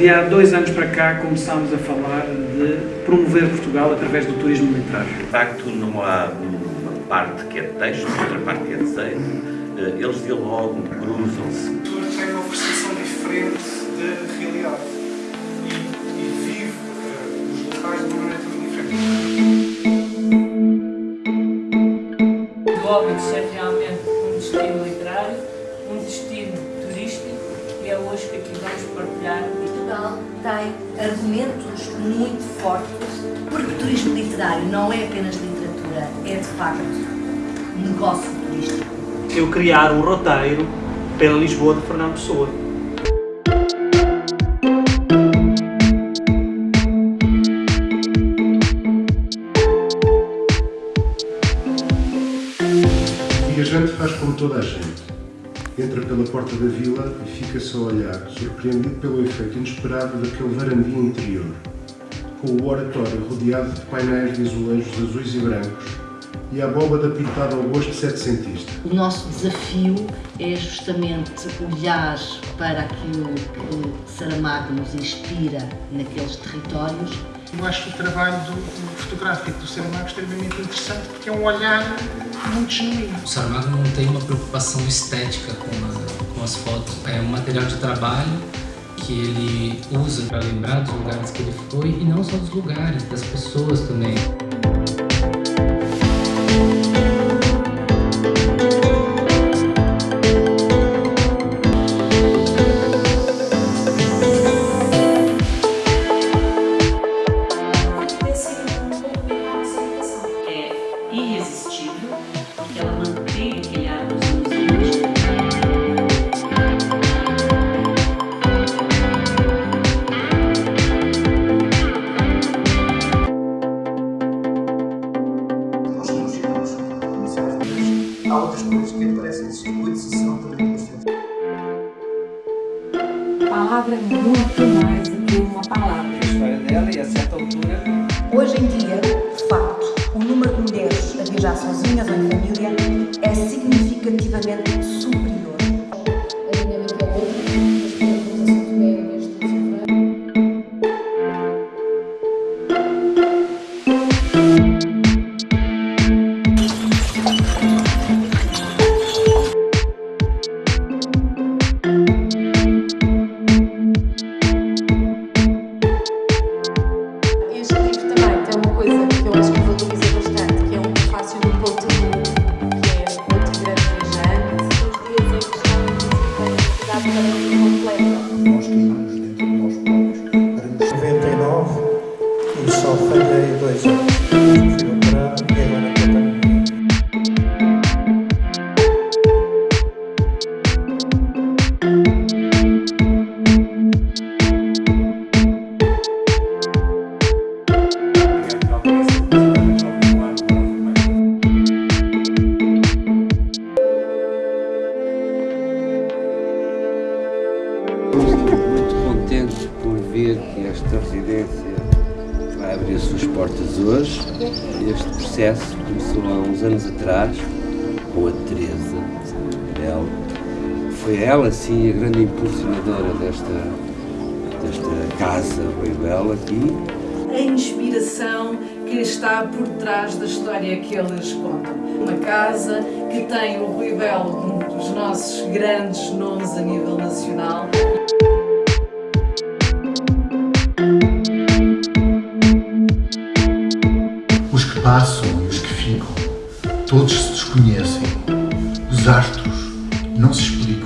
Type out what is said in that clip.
E há dois anos para cá começámos a falar de promover Portugal através do turismo literário. De facto, não há uma parte que é de texto, outra parte que é de desenho. Eh, eles dialogam, cruzam-se. Tem uma percepção diferente da realidade e, e vive uh, os locais de uma maneira diferente. O Óbidos é realmente um destino literário, um destino turístico e é hoje que aqui vamos partilhar Portugal tem argumentos muito fortes, porque o turismo literário não é apenas literatura, é de facto negócio turístico. Eu criar um roteiro pela Lisboa de Fernando Pessoa. O viajante faz como toda a gente. Entra pela porta da vila e fica-se a olhar, surpreendido pelo efeito inesperado daquele varandia interior, com o oratório rodeado de painéis de azulejos azuis e brancos e a abóbada pintada ao gosto setecentista. O nosso desafio é justamente olhar para aquilo que Saramago nos inspira naqueles territórios. Eu acho o trabalho do, do fotográfico do Saramago extremamente interessante porque é um olhar muito genuíno. O Saramago não tem uma preocupação estética com, a, com as fotos. É um material de trabalho que ele usa para lembrar dos lugares que ele foi e não só dos lugares, das pessoas também. Há outras coisas que aparecem nesse circuito e serão também bastante. A palavra é muito mais do que uma palavra. A história dela e a certa altura Hoje em dia, de facto, o número de mulheres a viajar sozinhas ou em família é significativamente e só falhei dois anos. E agora estou muito contentes por ver que esta residência vai abrir as suas portas hoje. Este processo começou há uns anos atrás com a Teresa Bel. Foi ela, sim, a grande impulsionadora desta, desta casa bem bela aqui. A inspiração que está por trás da história que eles contam. Uma casa que tem o Rui Belo, um dos nossos grandes nomes a nível nacional. Todos se desconhecem. Os astros não se explicam.